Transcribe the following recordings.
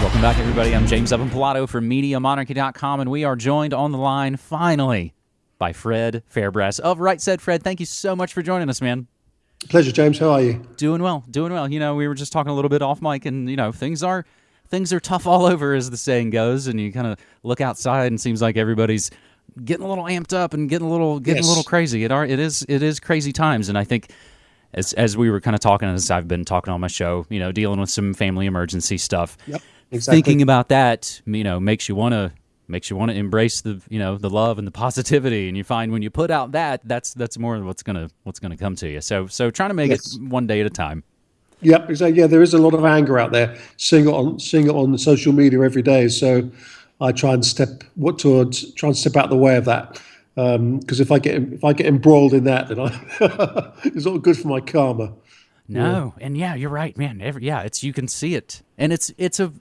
Welcome back, everybody. I'm James Evan Pilato from MediaMonarchy.com, and we are joined on the line finally by Fred Fairbrass of Right Said Fred. Thank you so much for joining us, man. Pleasure, James. How are you? Doing well, doing well. You know, we were just talking a little bit off mic, and you know, things are things are tough all over, as the saying goes. And you kind of look outside, and it seems like everybody's getting a little amped up and getting a little getting Yes. a little crazy. It are it is it is crazy times, and I think as as we were kind of talking, as I've been talking on my show, you know, dealing with some family emergency stuff. Yep, exactly. Thinking about that, you know, makes you want to makes you want to embrace the you know the love and the positivity and you find when you put out that that's that's more what's gonna what's gonna come to you so so trying to make Yes. it one day at a time Yep, exactly. Yeah, there is a lot of anger out there. Seeing it on seeing it on social media every day. So I try and step what towards try and step out the way of that. Um, because if I get if I get embroiled in that, then I, it's not good for my karma. No, and yeah, you're right, man. Every, yeah, it's you can see it, and it's it's a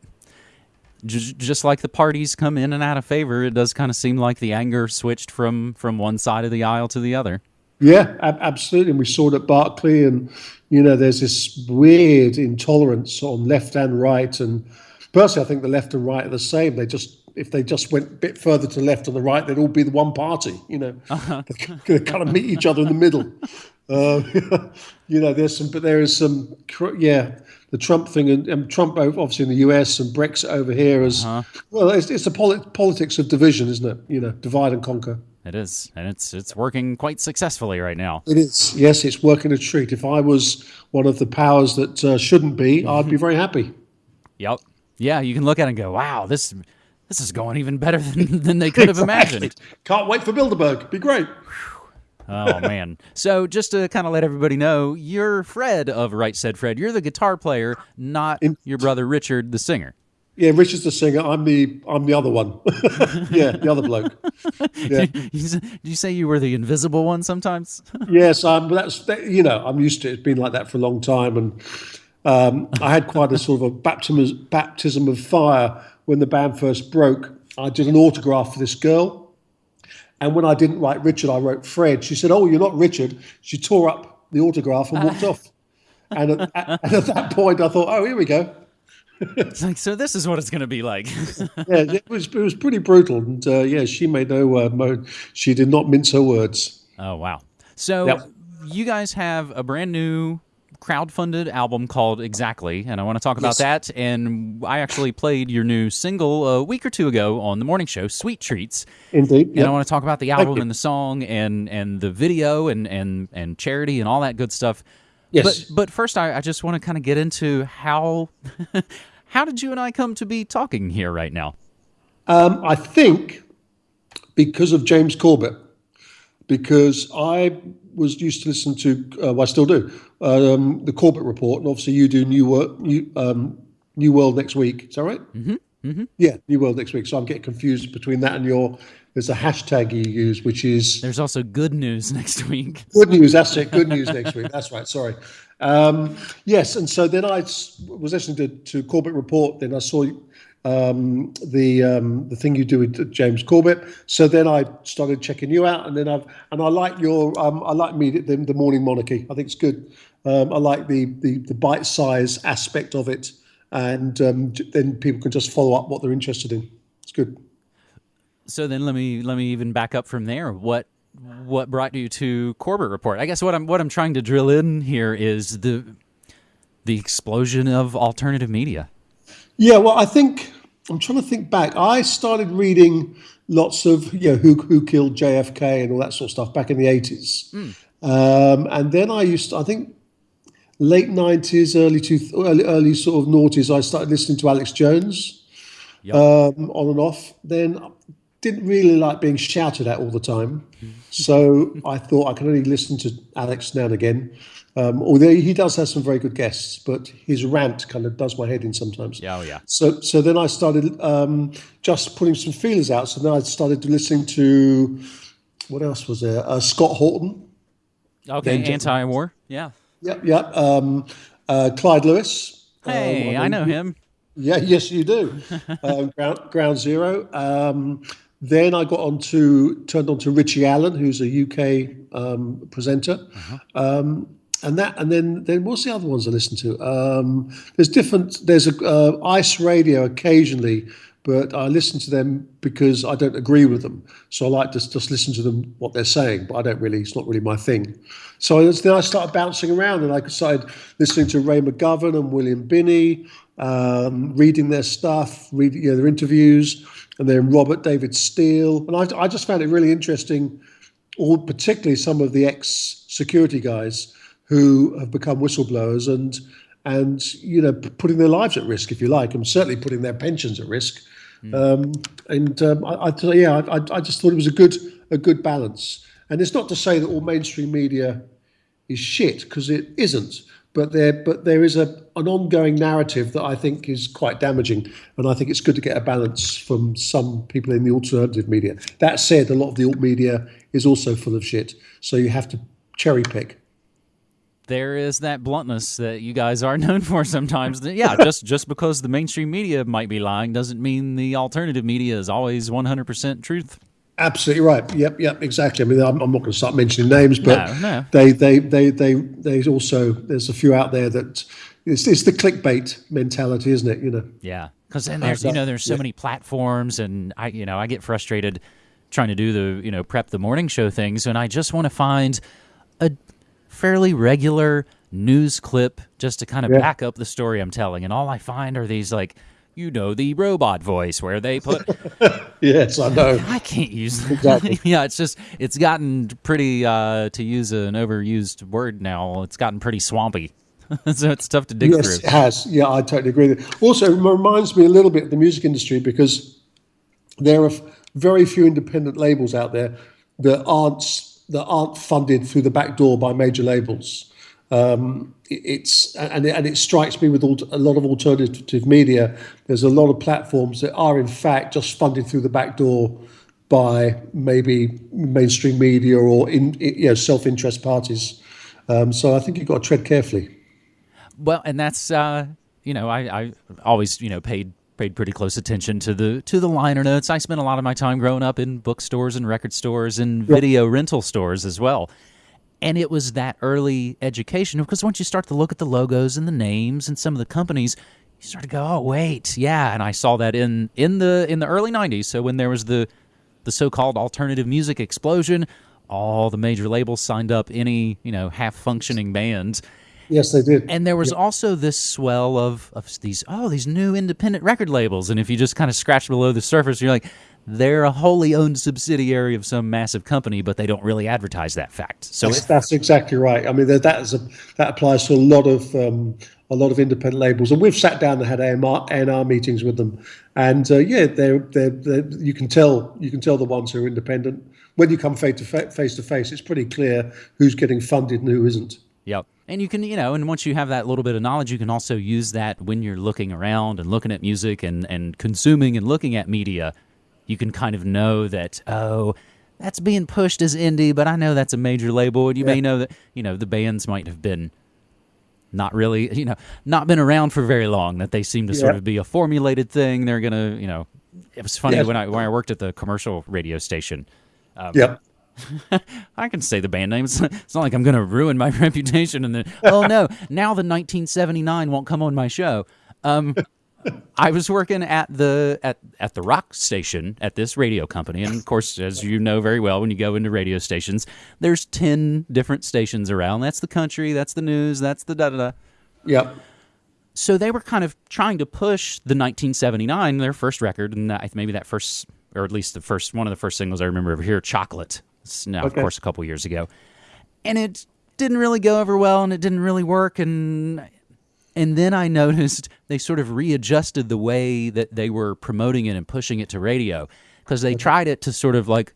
just like the parties come in and out of favor. It does kind of seem like the anger switched from from one side of the aisle to the other. Yeah, ab- absolutely. And we saw it at Berkeley, and you know, there's this weird intolerance on left and right. And personally, I think the left and right are the same. They just if they just went a bit further to the left or the right, they'd all be the one party. You know, they kind of meet each other in the middle. Uh, you know, there's some, but there is some, yeah, the Trump thing, and, and Trump obviously in the US and Brexit over here is, well, it's, it's the polit- politics of division, isn't it? You know, divide and conquer. It is, and it's it's working quite successfully right now. It is. Yes, it's working a treat. If I was one of the powers that uh, shouldn't be, I'd be very happy. Yep. Yeah, you can look at it and go, "Wow, this this is going even better than, than they could have imagined." Can't wait for Bilderberg. Be great. Oh man! So just to kind of let everybody know, you're Fred of Right Said Fred. You're the guitar player, not your brother Richard, the singer. Yeah, Richard's the singer. I'm the I'm the other one. yeah, the other bloke. Yeah. You you say you were the invisible one sometimes? yes, um, that's that, you know I'm used to it. It's been like that for a long time, and um, I had quite a sort of a baptism baptism of fire when the band first broke. I did an autograph for this girl, and when I didn't write Richard, I wrote Fred. She said, "Oh, you're not Richard." She tore up the autograph and walked off. And at, and at that point, I thought, "Oh, here we go." It's like, so this is what it's going to be like. Yeah, it was it was pretty brutal, and uh, yeah, she made no uh, mo- she did not mince her words. oh wow! So Yep. you guys have a brand new crowd-funded album called Exactly, and I want to talk about Yes. that. And I actually played your new single a week or two ago on the morning show, Sweet Treats. Indeed, And I want to talk about the album and the song and and the video and and and charity and all that good stuff. Yes. But but first, I, I just want to kind of get into how how did you and I come to be talking here right now? Um, I think because of James Corbett, because I was used to listen to, uh, well, I still do, um, the Corbett Report, and obviously you do New World, New, um, New World next week. Is that right? Mm-hmm. Mm-hmm. Yeah, New World next week. So I'm getting confused between that and your. There's a hashtag you use, which is There's also good news next week. Good news. That's it. Good news next week. That's right. Sorry. Um, yes, and so then I was listening to, to Corbett Report. Then I saw um, the um, the thing you do with James Corbett. So then I started checking you out, and then I've and I like your um, I like me the, the Morning Monarchy. I think it's good. Um, I like the the, the bite size aspect of it, and um, then people can just follow up what they're interested in. It's good. So then let me let me even back up from there. What what brought you to Corbett Report? I guess what I'm what I'm trying to drill in here is the the explosion of alternative media. Yeah, well, I think I'm trying to think back. I started reading lots of you know who who killed JFK and all that sort of stuff back in the 80s, um, and then I used to, I think late 90s, early two, early, early sort of noughties. I started listening to Alex Jones um, on and off. Then didn't really like being shouted at all the time, so I thought I can only listen to Alex now and again. Um, although he does have some very good guests, but his rant kind of does my head in sometimes. Yeah, oh yeah. So, so then I started um, just putting some feelers out. So then I started listening to what else was there? Uh, Scott Horton. Okay, Then- anti-war. Yeah. Yep, yep. Um, uh, Clyde Lewis. Hey, Um, I know him. Yeah, yes, you do. um, ground, ground Zero. Um, then I got on to turned on to Richie Allen, who's a UK um, presenter. Um, and that and then then what's the other ones I listen to? Um, there's different. There's a uh, Ice Radio occasionally, but I listen to them because I don't agree with them. So I like to just listen to them what they're saying, but I don't really. It's not really my thing. So then I started bouncing around, and I started listening to Ray McGovern and William Binney, um, reading their stuff, reading you know, their interviews, and then Robert David Steele, and I, I just found it really interesting. All particularly some of the ex security guys who have become whistleblowers and and you know putting their lives at risk, if you like, and certainly putting their pensions at risk. Mm. Um, and um, I, I, yeah, I, I just thought it was a good a good balance. And it's not to say that all mainstream media is shit because it isn't. But there, but there is a an ongoing narrative that I think is quite damaging, and I think it's good to get a balance from some people in the alternative media. That said, a lot of the alt media is also full of shit, so you have to cherry pick there is that bluntness that you guys are known for sometimes. yeah, just just because the mainstream media might be lying doesn't mean the alternative media is always 100% truth. Absolutely right. Yep, yep, exactly. I mean, I'm, I'm not going to start mentioning names, but no, no. they, they, they, they, they also there's a few out there that it's, it's the clickbait mentality, isn't it? You know. Yeah, because then uh, there's you know there's so yeah. many platforms, and I you know I get frustrated trying to do the you know prep the morning show things, and I just want to find a fairly regular news clip just to kind of yeah. back up the story I'm telling. And all I find are these like, you know, the robot voice where they put. yes, I know. I can't use that. Exactly. yeah, it's just it's gotten pretty uh, to use an overused word now. It's gotten pretty swampy. so it's tough to dig yes, through. Yes, it has. Yeah, I totally agree. Also, it reminds me a little bit of the music industry because there are very few independent labels out there that aren't that aren't funded through the back door by major labels. Um, it's and it, and it strikes me with a lot of alternative media. There's a lot of platforms that are in fact just funded through the back door by maybe mainstream media or in, you know self interest parties. Um, so I think you've got to tread carefully. Well, and that's uh, you know I, I always you know paid paid pretty close attention to the to the liner notes. I spent a lot of my time growing up in bookstores and record stores and video rental stores as well. And it was that early education because once you start to look at the logos and the names and some of the companies, you start to go, "Oh, wait, yeah." And I saw that in in the in the early '90s. So when there was the the so-called alternative music explosion, all the major labels signed up any you know half functioning bands Yes, they did. And there was yep. also this swell of, of these oh these new independent record labels, and if you just kind of scratch below the surface, you're like, they're a wholly owned subsidiary of some massive company, but they don't really advertise that fact. So that's, that's exactly right. I mean, that is a, that applies to a lot of um, a lot of independent labels, and we've sat down and had AMR, A&R meetings with them, and uh, yeah, they're, they're, they're, you can tell you can tell the ones who are independent when you come face to face to face. It's pretty clear who's getting funded and who isn't. Yep. And you can, you know, and once you have that little bit of knowledge, you can also use that when you're looking around and looking at music and, and consuming and looking at media. You can kind of know that, oh, that's being pushed as indie, but I know that's a major label. And you yeah. may know that, you know, the bands might have been not really, you know, not been around for very long, that they seem to yeah. sort of be a formulated thing. They're going to, you know, it was funny when I when I worked at the commercial radio station. Um, yep. I can say the band name. It's, it's not like I'm going to ruin my reputation. And then, oh no, now the 1979 won't come on my show. Um, I was working at the at at the rock station at this radio company, and of course, as you know very well, when you go into radio stations, there's ten different stations around. That's the country, that's the news, that's the da da da. Yep. So they were kind of trying to push the 1979, their first record, and maybe that first, or at least the first one of the first singles I remember over here, "Chocolate." Now, okay. of course, a couple years ago, and it didn't really go over well, and it didn't really work, and and then I noticed they sort of readjusted the way that they were promoting it and pushing it to radio because they tried it to sort of like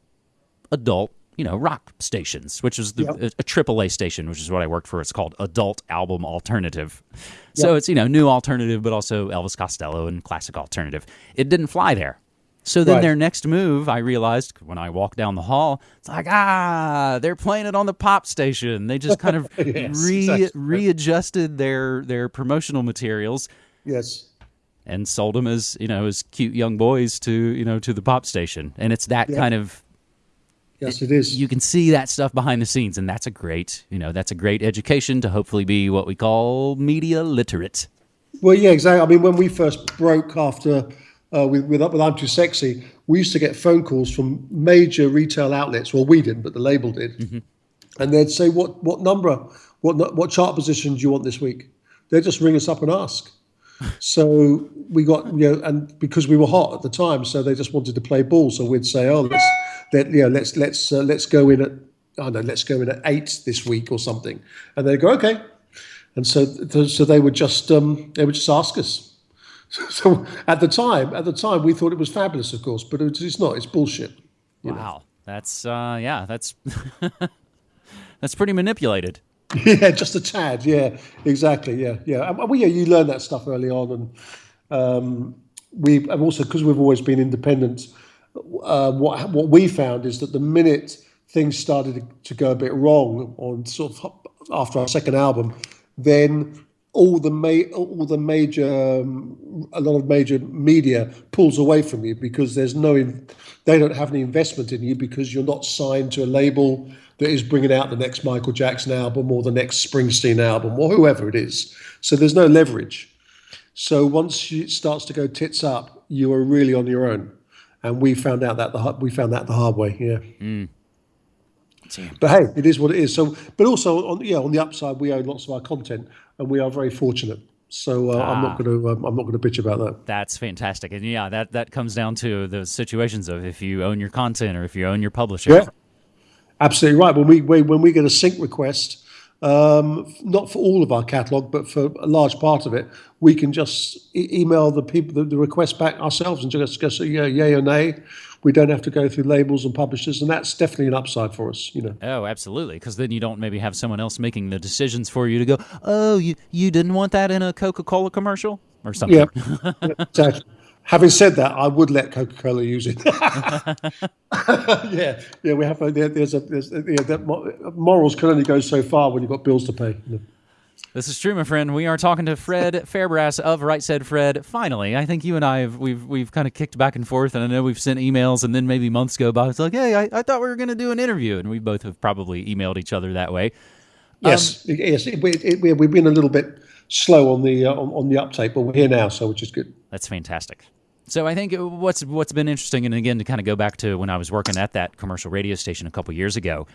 adult, you know, rock stations, which is the, yep. Uh, a, a AAA station, which is what I worked for. It's called Adult Album Alternative. Yep. So it's, you know, new alternative, but also Elvis Costello and classic alternative. It didn't fly there. So then right. their next move, I realized when I walked down the hall, it's like, ah, they're playing it on the pop station. They just kind of yes, re- exactly. readjusted their their promotional materials. Yes. And sold them as, you know, as cute young boys to, you know, to the pop station. And it's that yeah. kind of Yes, it is. you can see that stuff behind the scenes, and that's a great, you know, that's a great education to hopefully be what we call media literate. Well, yeah, exactly. I mean, when we first broke after uh, with, with with I'm Too Sexy, we used to get phone calls from major retail outlets. Well, we didn't, but the label did, and they'd say, "What what number? What what chart position do you want this week?" They'd just ring us up and ask. So we got you know, and because we were hot at the time, so they just wanted to play ball. So we'd say, "Oh, let's let you know, let's let's uh, let's go in at I don't know, let's go in at eight this week or something," and they'd go, "Okay." And so, so they would just um, they would just ask us. So at the time, at the time, we thought it was fabulous, of course, but it's it's not. It's bullshit. Wow, that's uh, yeah, that's that's pretty manipulated. Yeah, just a tad. Yeah, exactly. Yeah, yeah. And, well, yeah, you learn that stuff early on, and um, we and also because we've always been independent. Uh, what what we found is that the minute things started to, to go a bit wrong on sort of after our second album, then all the ma- all the major um, a lot of major media pulls away from you because there's no in- they don't have any investment in you because you're not signed to a label that is bringing out the next Michael Jackson album or the next Springsteen album or whoever it is. So there's no leverage. So once it starts to go tits up, you are really on your own. And we found out that the we found that the hard way. Yeah. Damn. But hey, it is what it is. So, but also on yeah, on the upside, we own lots of our content, and we are very fortunate. So uh, I'm not going to um, I'm not going to bitch about that. That's fantastic, and yeah, that that comes down to the situations of if you own your content or if you own your publisher. Yeah, absolutely right. When we, we when we get a sync request, um, not for all of our catalog, but for a large part of it, we can just e- email the people the, the request back ourselves and just just say yeah, yay or nay. We don't have to go through labels and publishers, and that's definitely an upside for us. You know. Oh, absolutely. Because then you don't maybe have someone else making the decisions for you to go. Oh, you you didn't want that in a Coca Cola commercial or something. Yeah. exactly. Having said that, I would let Coca Cola use it. yeah, yeah. We have a, there, there's a there's yeah, that mo- morals can only go so far when you've got bills to pay. you know. This is true, my friend. We are talking to Fred Fairbrass of Right Said Fred. Finally, I think you and I have we've we've kind of kicked back and forth, and I know we've sent emails, and then maybe months go by. It's like, hey, I, I thought we were going to do an interview, and we both have probably emailed each other that way. Yes, yes. It, it, it, we- we've been a little bit slow on the uh, on, on the uptake, but we're here now, so which is good. That's fantastic. So I think what's what's been interesting, and again to kind of go back to when I was working at that commercial radio station a couple years ago,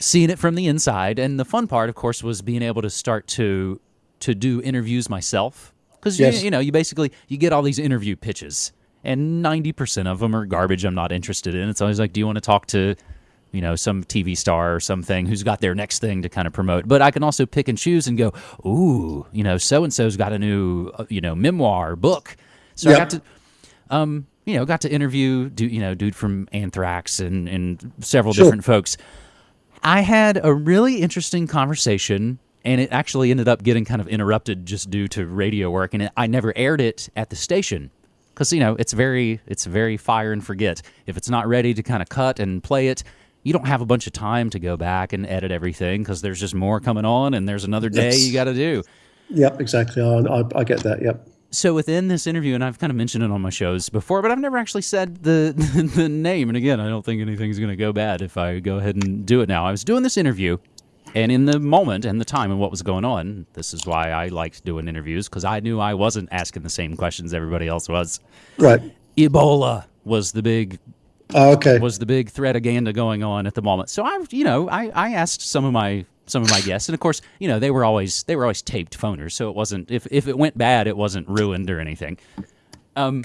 seeing it from the inside, and the fun part, of course, was being able to start to to do interviews myself because Yes. you, you know you basically you get all these interview pitches, and ninety percent of them are garbage. I'm not interested in. It's always like, do you want to talk to you know, some TV star or something who's got their next thing to kind of promote. But I can also pick and choose and go, ooh, you know, so and so's got a new, uh, you know, memoir book. So I got to, um, you know, got to interview, do you know, dude from Anthrax and and several Sure. different folks. I had a really interesting conversation, and it actually ended up getting kind of interrupted just due to radio work, and it, I never aired it at the station because you know it's very it's very fire and forget. If it's not ready to kind of cut and play it, you don't have a bunch of time to go back and edit everything because there's just more coming on, and there's another day Yes. you got to do. Yep, exactly. I, I, I get that. Yep. So within this interview, and I've kind of mentioned it on my shows before, but I've never actually said the the name. And again, I don't think anything's going to go bad if I go ahead and do it now. I was doing this interview, and in the moment and the time and what was going on, this is why I liked doing interviews because I knew I wasn't asking the same questions everybody else was. Right. Ebola was the big Oh, okay. was the big threataganda going on at the moment. So I've, you know, I, I asked some of my some of my guests, and of course, you know, they were always they were always taped phoners, so it wasn't if if it went bad, it wasn't ruined or anything. Um,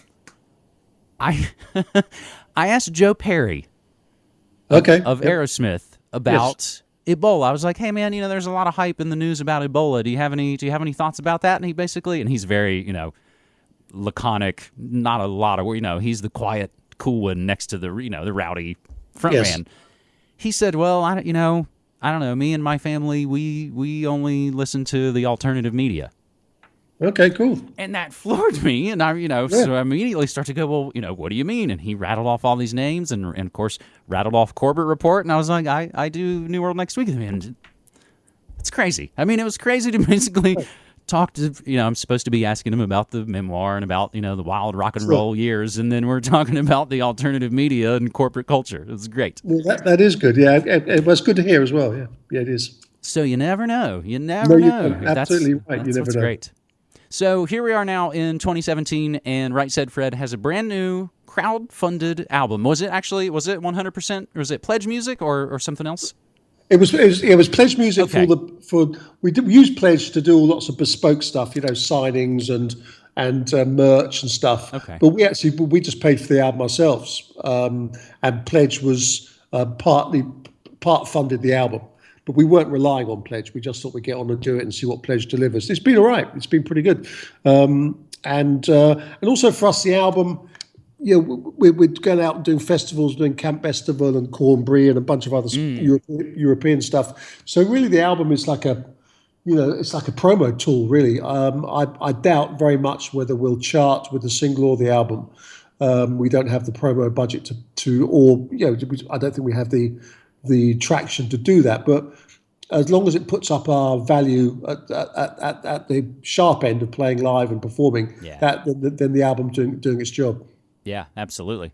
I I asked Joe Perry okay. of Yep. Aerosmith about Ebola. I was like, "Hey man, you know, there's a lot of hype in the news about Ebola. Do you have any do you have any thoughts about that?" And he basically and he's very, you know, laconic, not a lot of you know, he's the quiet, cool one next to the, you know, the rowdy front Yes. man. He said, "Well, I don't, you know, I don't know, me and my family, we we only listen to the alternative media." Okay. Cool. And that floored me. And I, you know, so I immediately start to go, well, you know, what do you mean? And he rattled off all these names and, and of course, rattled off Corbett Report. And I was like, I, I do New World next week. And it's crazy. I mean, it was crazy to basically talk to you know I'm supposed to be asking him about the memoir and about you know the wild rock and roll years, and then we're talking about the alternative media and corporate culture. It was great. Well, that, that is good. Yeah, it, it was good to hear as well. Yeah, yeah, it is. So you never know. You never No, you know. Absolutely that's, right. You That's never what's know. great. So here we are now in 2017, and Right Said Fred has a brand new crowd-funded album. Was it actually? Was it 100%? Or was it Pledge Music or, or something else? It was, it was it was Pledge Music Okay. for the for we did we used Pledge to do lots of bespoke stuff, you know, signings and and uh, merch and stuff. Okay. But we actually we just paid for the album ourselves, um, and Pledge was uh, partly part funded the album. But we weren't relying on Pledge. We just thought we'd get on and do it and see what Pledge delivers. It's been all right. It's been pretty good, um, and uh, and also for us the album know, we, we're going out and doing festivals, doing Camp Bestival and Cornbury and a bunch of other Mm. Europe, European stuff. So really, the album is like a, you know, it's like a promo tool. Really, um, I, I doubt very much whether we'll chart with the single or the album. Um, we don't have the promo budget to, to, or you know, I don't think we have the the traction to do that. But as long as it puts up our value at, at, at, at the sharp end of playing live and performing, Yeah. that then, then the album doing doing its job. Yeah, absolutely.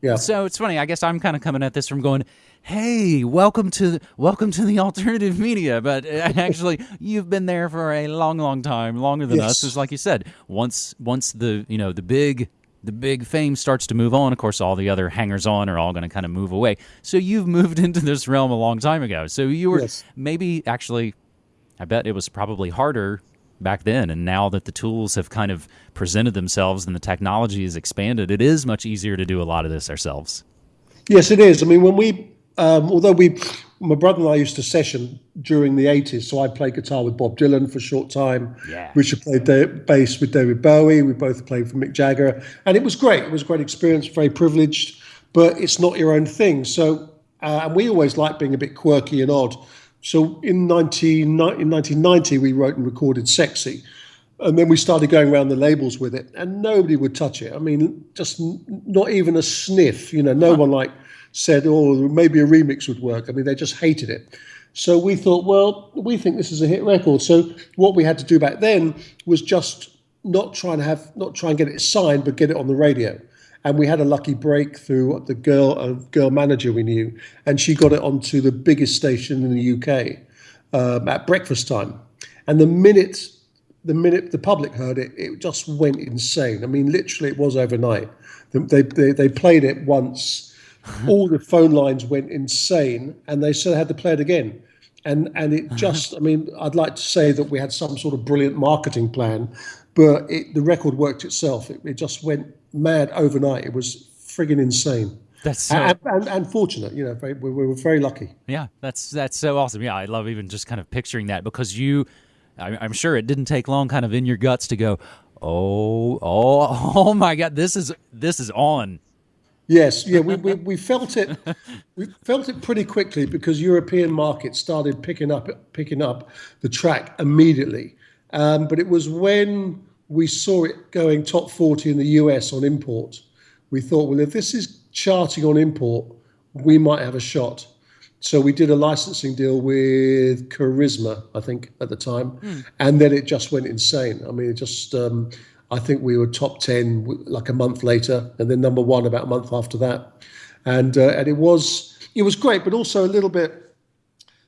Yeah. So it's funny. I guess I'm kind of coming at this from going, "Hey, welcome to welcome to the alternative media." But uh, actually, you've been there for a long, long time, longer than us. Yes. Because, like you said, once once the you know the big the big fame starts to move on, of course, all the other hangers on are all going to kind of move away. So you've moved into this realm a long time ago. So you were Yes. maybe actually, I bet it was probably harder back then and now that the tools have kind of presented themselves and the technology has expanded it is much easier to do a lot of this ourselves Yes, it is. I mean, when we, um, although we, my brother and I used to session during the 80s, so I played guitar with Bob Dylan for a short time. Yeah. Richard played da- bass with David Bowie. We both played for Mick Jagger. And it was great. It was a great experience, very privileged, but it's not your own thing. So, uh, and we always like being a bit quirky and odd. So in, 19, in 1990, we wrote and recorded Sexy. And then we started going around the labels with it, and nobody would touch it. I mean, just n- not even a sniff. You know, no one like said, "Oh, maybe a remix would work." I mean, they just hated it. So we thought, well, we think this is a hit record. So what we had to do back then was just not try and have, not try and get it signed, but get it on the radio. And we had a lucky breakthrough. the girl, a girl manager we knew, and she got it onto the biggest station in the UK um, at breakfast time. And the minute the minute the public heard it, it just went insane. I mean, literally, it was overnight. They they, they played it once, all the phone lines went insane, and they still had to play it again. And and it just, I mean, I'd like to say that we had some sort of brilliant marketing plan, but it, the record worked itself. It, it just went mad overnight. It was friggin' insane. that's so And, and, and fortunate, you know, very, we, we were very lucky. yeah that's that's so awesome yeah i love even just kind of picturing that because you I, i'm sure it didn't take long kind of in your guts to go oh oh oh my god this is this is on Yes, yeah, we, we, we felt it. We felt it pretty quickly because European markets started picking up picking up the track immediately. Um, but it was when we saw it going top forty in the US on import, we thought, well, if this is charting on import, we might have a shot. So we did a licensing deal with Charisma, I think, at the time, and then it just went insane. I mean, it just. Um, I think we were top ten like a month later, and then number one about a month after that, and uh, and it was it was great, but also a little bit.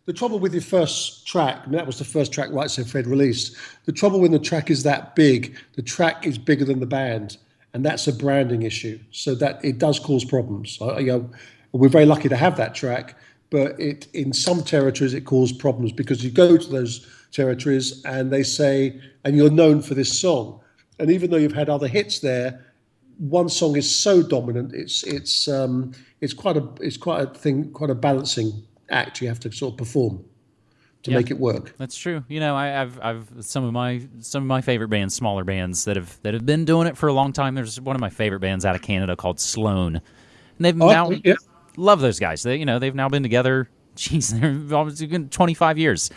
The trouble with your first track, and that was the first track Right Said Fred released. The trouble when the track is that big, the track is bigger than the band, and that's a branding issue. So that it does cause problems. I, you know, we're very lucky to have that track, but it in some territories it caused problems because you go to those territories and they say, and you're known for this song, and even though you've had other hits there, one song is so dominant. It's it's um, it's quite a it's quite a thing, quite a balancing act you have to sort of perform to Yeah. make it work. That's true. You know, I, I've I've some of my some of my favorite bands, smaller bands that have that have been doing it for a long time. There's one of my favorite bands out of Canada called Sloan, and they've Oh, now yeah. love those guys. They you know they've now been together. Geez, they're almost been 25 years,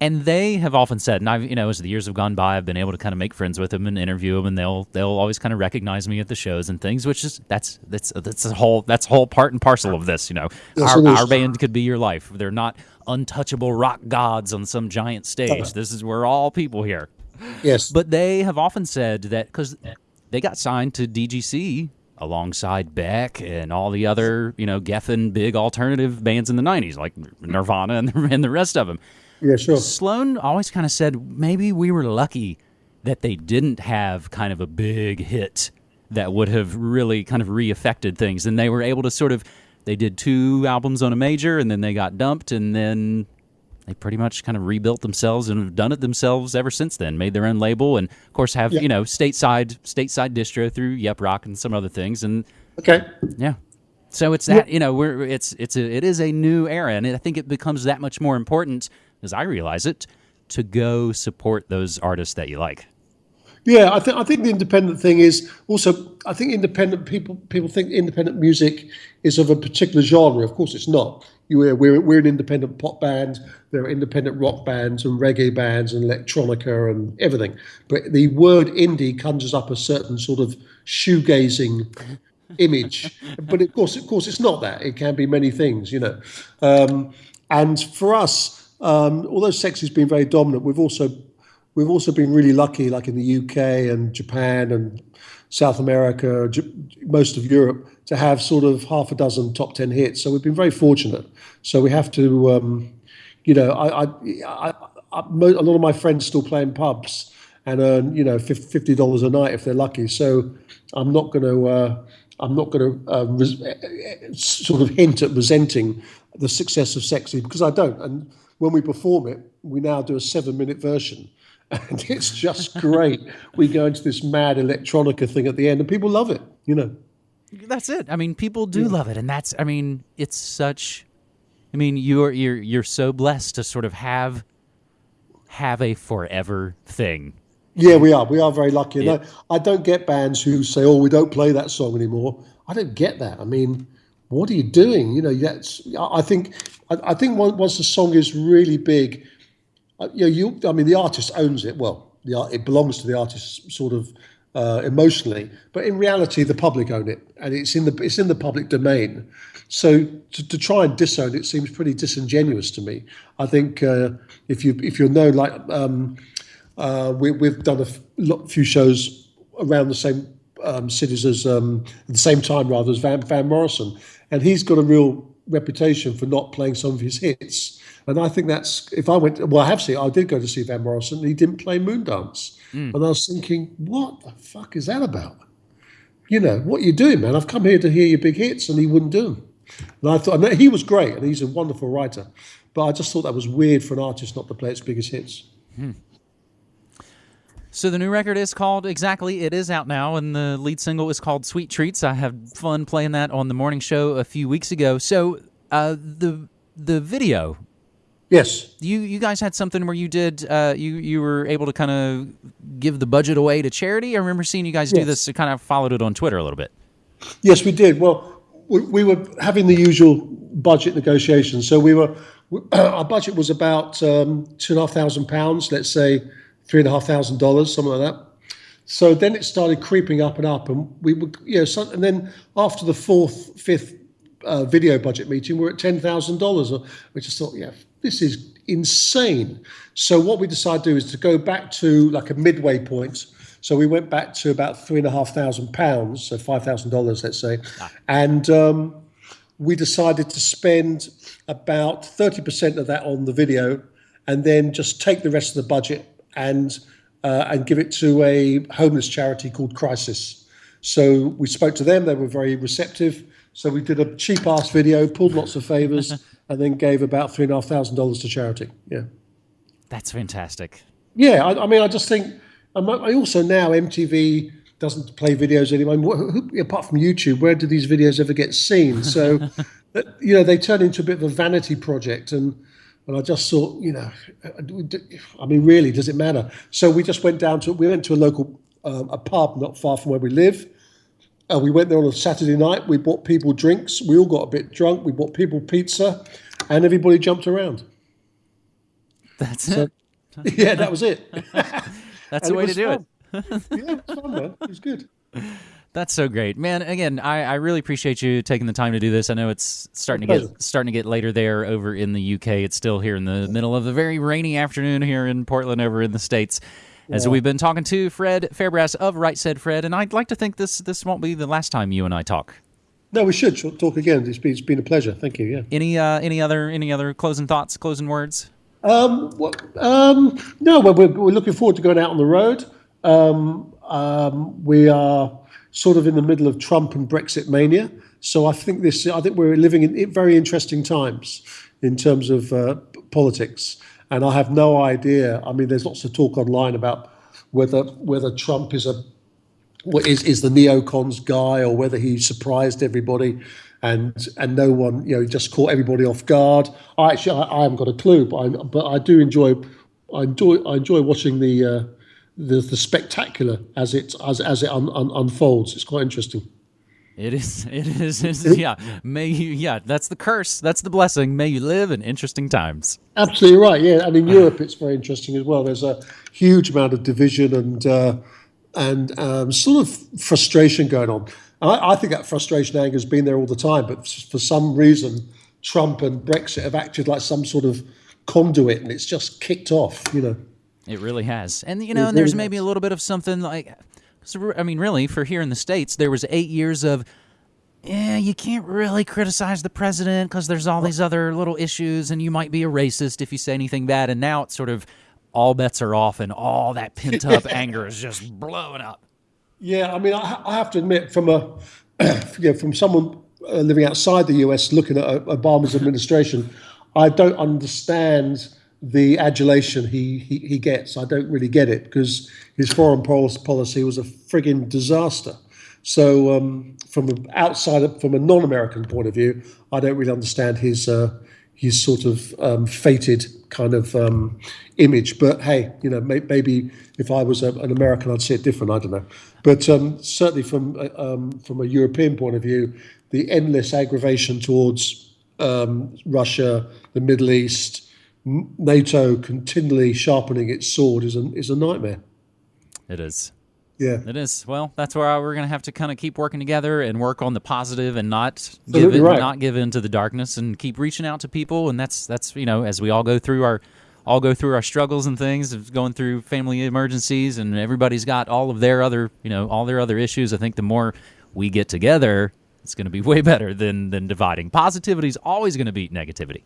and they have often said, and I've you know as the years have gone by, I've been able to kind of make friends with them and interview them, and they'll they'll always kind of recognize me at the shows and things, which is that's that's that's a whole that's a whole part and parcel of this. You know, Yes, our, our band could be your life. They're not untouchable rock gods on some giant stage. This is we're all people here. Yes. But they have often said that because they got signed to DGC alongside Beck and all the other, you know, Geffen big alternative bands in the 90s, like Nirvana and the, and the rest of them. Yeah, sure. Sloan always kind of said maybe we were lucky that they didn't have kind of a big hit that would have really kind of re-affected things and they were able to sort of they did two albums on a major and then they got dumped and then they pretty much kind of rebuilt themselves and have done it themselves ever since then made their own label and of course have Yeah. you know stateside stateside distro through Yep Roc and some other things and Okay. yeah. So it's that you know we're it's it's a it is a new era, and I think it becomes that much more important as I realize it to go support those artists that you like. Yeah, I think I think the independent thing is also I think independent people people think independent music is of a particular genre. Of course, it's not. You we're we're, we're an independent pop band. There are independent rock bands and reggae bands and electronica and everything. But the word indie conjures up a certain sort of shoegazing image. But of course, of course, it's not that. It can be many things, you know. Um, and for us, um, although sex has been very dominant, we've also we've also been really lucky, like in the UK and Japan and South America, most of Europe, to have sort of half a dozen top ten hits. So we've been very fortunate. So we have to, um, you know, a lot of my friends still play in pubs and earn, you know, fifty dollars a night if they're lucky. So I'm not going to. Uh, I'm not going to uh, eh, eh, sort of hint at resenting the success of Sexy because I don't. And when we perform it, we now do a seven-minute version, and it's just great. we go into this mad electronica thing at the end, and people love it. You know. That's it. I mean, people do love it, and that's. I mean, it's such. I mean, you're you're you're so blessed to sort of have have a forever thing. Yeah, we are. We are very lucky. I, I don't get bands who say, "Oh, we don't play that song anymore." I don't get that. I mean, what are you doing? You know, that's. I think. I, think once the song is really big, uh, you know, you. I mean, the artist owns it. Well, the it belongs to the artist, sort of uh, emotionally, but in reality, the public own it, and it's in the it's in the public domain. So to, to try and disown it seems pretty disingenuous to me. I think uh, if you if you're known like. Um, uh, we, we've done a few shows around the same um, cities as um, at the same time rather as Van, Van Morrison, and he's got a real reputation for not playing some of his hits. And I think that's if I went well, I have seen I did go to see Van Morrison. And he didn't play Moondance, hmm. and I was thinking, what the fuck is that about? You know what you're doing, man. I've come here to hear your big hits, and he wouldn't do them. And I thought and he was great, and he's a wonderful writer. But I just thought that was weird for an artist not to play its biggest hits. Hmm. So the new record is called exactly. It is out now, and the lead single is called "Sweet Treats." I had fun playing that on the morning show a few weeks ago. So uh, the the video, Yes. you you guys had something where you did uh, you you were able to kind of give the budget away to charity. I remember seeing you guys do this. I kind of followed it on Twitter a little bit. Yes, we did. Well, we, we were having the usual budget negotiations. So we were, our budget was about um, two and a half thousand pounds, let's say three and a half thousand dollars, something like that. So then it started creeping up and up, and we were, you know, so, and then after the fourth, fifth uh, video budget meeting, we're at ten thousand dollars. We just thought, yeah, this is insane. So what we decided to do is to go back to like a midway point. So we went back to about three and a half thousand pounds, so five thousand dollars, let's say, and um, we decided to spend about thirty percent of that on the video, and then just take the rest of the budget and uh, and give it to a homeless charity called Crisis. So we spoke to them; they were very receptive. So we did a cheap ass video, pulled lots of favors, and then gave about three and a half thousand dollars to charity. Yeah. That's fantastic. Yeah, I, I mean, I just think. um, I also now MTV doesn't play videos anymore. Wh- who- Apart from YouTube, where do these videos ever get seen? So, that- you know, they turn into a bit of a vanity project, and and I just thought, you know, I mean, really, does it matter? So we just went down to we went to a local um, a pub not far from where we live. Uh, we went there on a Saturday night. We bought people drinks. We all got a bit drunk. We bought people pizza, and everybody jumped around. That's it. yeah, that was it. That's And the way to was do it. yeah, it was fun, man. It was good. That's so great, man. Again, I, I really appreciate you taking the time to do this. I know it's starting to get starting to get later there over in the UK. It's still here in the middle of the very rainy afternoon here in Portland over in the states. as we've been talking to Fred Fairbrass of Right Said Fred, and I'd like to think this this won't be the last time you and I talk. No, we should talk again. It's been, it's been a pleasure. Thank you. Yeah. Any uh, any other any other closing thoughts, closing words? Um, what, um, no, we're, we're looking forward to going out on the road. Um, um, we are sort of in the middle of Trump and Brexit mania, so I think this. I think we're living in very interesting times in terms of uh, politics, and I have no idea. I mean, there's lots of talk online about whether whether Trump is a is is the neocons guy or whether he surprised everybody and and no one you know just caught everybody off guard. I actually I, I haven't got a clue, but I but I do enjoy I enjoy I enjoy watching the uh, the the spectacular as it as as it un, un, unfolds. It's quite interesting. It is. It is. Yeah. May you. Yeah. That's the curse. That's the blessing. May you live in interesting times. Absolutely right. Yeah. And in Europe, it's very interesting as well. There's a huge amount of division and uh, and um, sort of frustration going on. I, I, think that frustration, anger has been there all the time, but for some reason, Trump and Brexit have acted like some sort of conduit, and it's just kicked off. You know. It really has, and you know, and there's maybe a little bit of something like I mean, really, for here in the States, there was eight years of, yeah, you can't really criticize the president because there's all these other little issues, and you might be a racist if you say anything bad. And now it's sort of all bets are off, and all that pent up anger is just blowing up. Yeah, I mean, I, I have to admit, from a you know, from someone uh, living outside the US looking at uh, Obama's administration, I don't understand the adulation he, he, he gets. I don't really get it because his foreign policy was a frigging disaster. So, um, from an outside, from a non-American point of view, I don't really understand his uh, his sort of um, fated kind of um, image. But hey, you know, may, maybe if I was a, an American, I'd see it different. I don't know. But um, certainly from um, from a European point of view, the endless aggravation towards um, Russia, the Middle East, NATO continually sharpening its sword is a, is a nightmare. It is. Yeah. It is. Well, that's where we're going to have to kind of keep working together and work on the positive and not give in, right. not give in to the darkness and keep reaching out to people. And that's, that's, you know, as we all go through our, all go through our struggles and things of going through family emergencies and everybody's got all of their other, you know, all their other issues. I think the more we get together, it's going to be way better than, than dividing. Positivity is always going to beat negativity.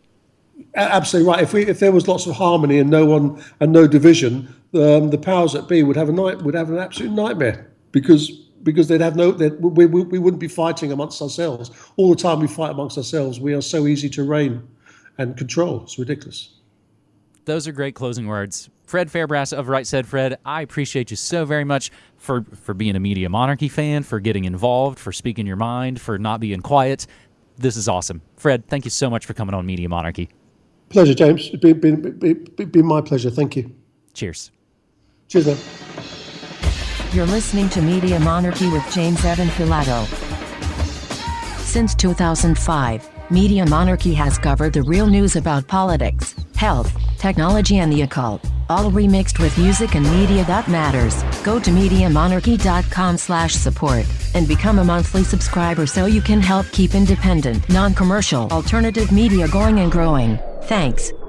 Absolutely right. If we if there was lots of harmony and no one and no division, um, the powers that be would have a night would have an absolute nightmare because because they'd have no they'd, we, we, we wouldn't be fighting amongst ourselves all the time. We fight amongst ourselves. We are so easy to reign and control. It's ridiculous. Those are great closing words. Fred Fairbrass of Right Said Fred, I appreciate you so very much for, for being a Media Monarchy fan, for getting involved, for speaking your mind, for not being quiet. This is awesome. Fred, thank you so much for coming on Media Monarchy. Pleasure, James. It's been, been, been, been my pleasure. Thank you. Cheers. Cheers, man. You're listening to Media Monarchy with James Evan Pilato. Since 2005, Media Monarchy has covered the real news about politics, health, technology and the occult, all remixed with music and media that matters. Go to MediaMonarchy.com slash support and become a monthly subscriber so you can help keep independent, non-commercial, alternative media going and growing. Thanks.